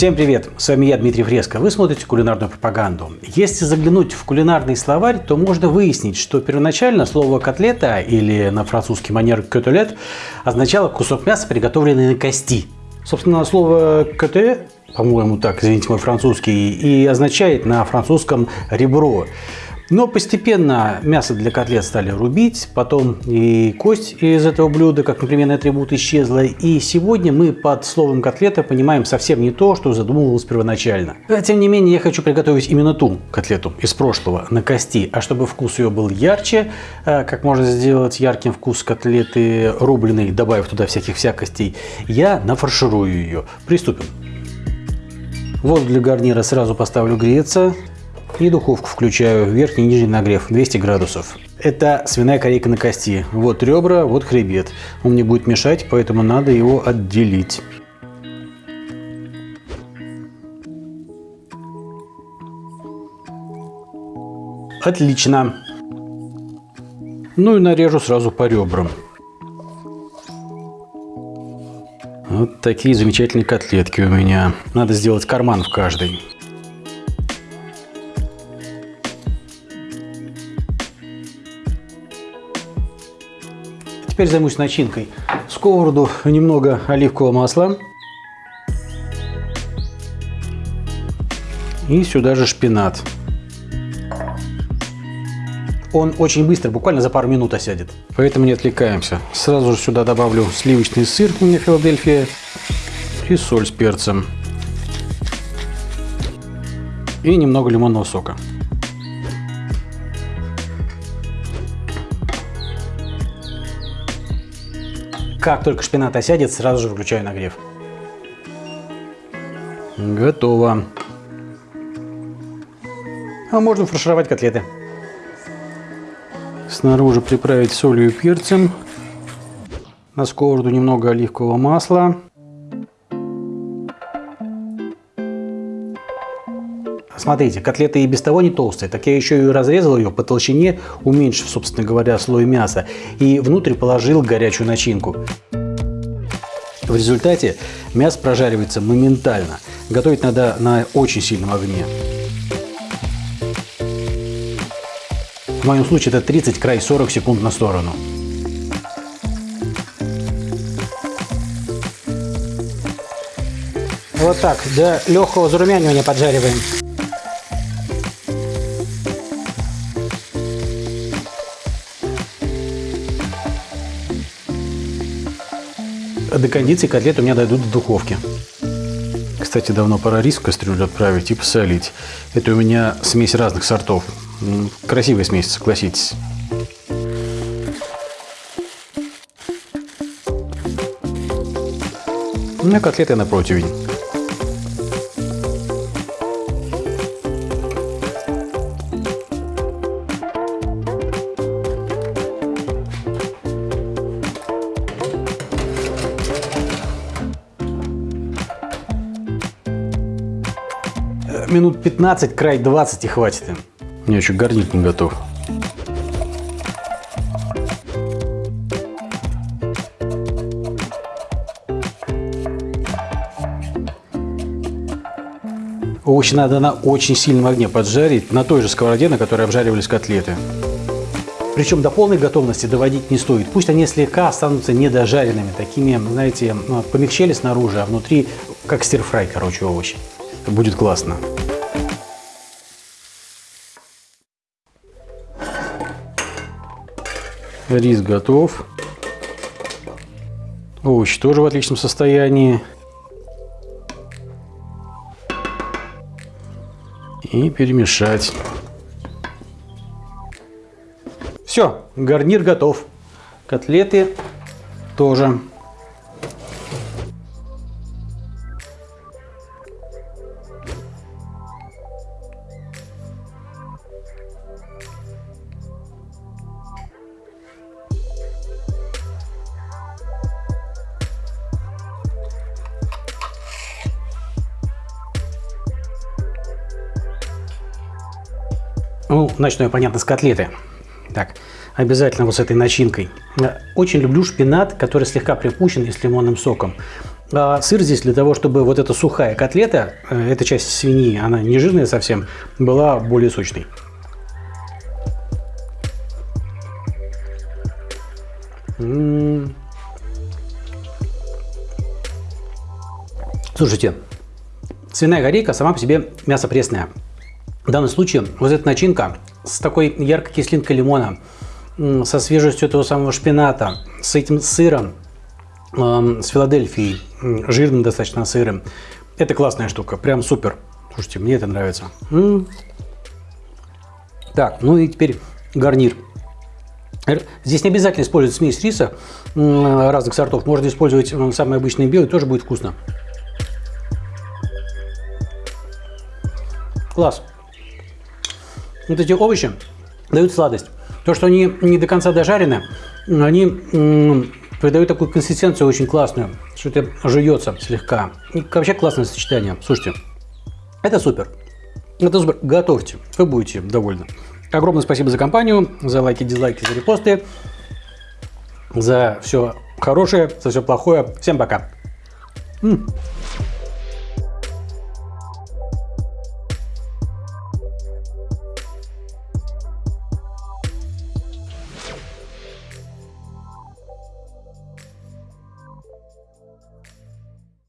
Всем привет! С вами я, Дмитрий Фреско. Вы смотрите кулинарную пропаганду. Если заглянуть в кулинарный словарь, то можно выяснить, что первоначально слово «котлета» или на французский манер «котелет» означало кусок мяса, приготовленный на кости. Собственно, слово «коте» по-моему так, извините мой французский, и означает на французском «ребро». Но постепенно мясо для котлет стали рубить, потом и кость из этого блюда, как непременный атрибут, исчезла. И сегодня мы под словом котлета понимаем совсем не то, что задумывалось первоначально. Тем не менее, я хочу приготовить именно ту котлету из прошлого на кости. А чтобы вкус ее был ярче, э, как можно сделать ярким вкус котлеты рубленой, добавив туда всяких всякостей, я нафарширую ее. Приступим. Воду для гарнира сразу поставлю греться. И духовку включаю, верхний и нижний нагрев, 200 градусов. Это свиная корейка на кости. Вот ребра, вот хребет. Он мне будет мешать, поэтому надо его отделить. Отлично. Ну и нарежу сразу по ребрам. Вот такие замечательные котлетки у меня. Надо сделать карман в каждой. Теперь займусь начинкой. В сковороду немного оливкового масла. И сюда же шпинат. Он очень быстро, буквально за пару минут осядет. Поэтому не отвлекаемся. Сразу же сюда добавлю сливочный сыр, у меня Филадельфия, и соль с перцем. И немного лимонного сока. Как только шпинат осядет, сразу же выключаю нагрев. Готово. А можно фаршировать котлеты. Снаружи приправить солью и перцем. На сковороду немного оливкового масла. Смотрите, котлета и без того не толстая, так я еще и разрезал ее по толщине, уменьшив, собственно говоря, слой мяса, и внутрь положил горячую начинку. В результате мясо прожаривается моментально. Готовить надо на очень сильном огне. В моем случае это 30 край 40 секунд на сторону. Вот так, до легкого зарумянивания поджариваем. До кондиции котлеты у меня дойдут до духовки. Кстати, давно пора рис в кастрюлю отправить и посолить. Это у меня смесь разных сортов. Красивая смесь, согласитесь. У меня котлеты на противень. Минут 15, край 20 и хватит им. Меня еще гарнир не готов. Овощи надо на очень сильном огне поджарить, на той же сковороде, на которой обжаривались котлеты. Причем до полной готовности доводить не стоит. Пусть они слегка останутся недожаренными, такими, знаете, помягчели снаружи, а внутри как стирфрай, короче, овощи. Будет классно. Рис готов. Овощи тоже в отличном состоянии. И перемешать. Все, гарнир готов. Котлеты тоже. Ну, начну я, понятно, с котлеты. Так, обязательно вот с этой начинкой. Очень люблю шпинат, который слегка припущен и с лимонным соком. А сыр здесь для того, чтобы вот эта сухая котлета, э, эта часть свиньи, она не жирная совсем, была более сочной. Слушайте, свиная корейка сама по себе мясо пресное. В данном случае вот эта начинка с такой яркой кислинкой лимона, со свежестью этого самого шпината, с этим сыром, с Филадельфией, жирным достаточно сыром. Это классная штука, прям супер. Слушайте, мне это нравится. Так, ну и теперь гарнир. Здесь не обязательно использовать смесь риса разных сортов. Можно использовать самый обычный белый, тоже будет вкусно. Класс. Вот эти овощи дают сладость. То, что они не до конца дожарены, они придают такую консистенцию очень классную, что это жуется слегка. И вообще классное сочетание. Слушайте, это супер. Это супер. Готовьте, вы будете довольны. Огромное спасибо за компанию, за лайки, дизлайки, за репосты, за все хорошее, за все плохое. Всем пока. М.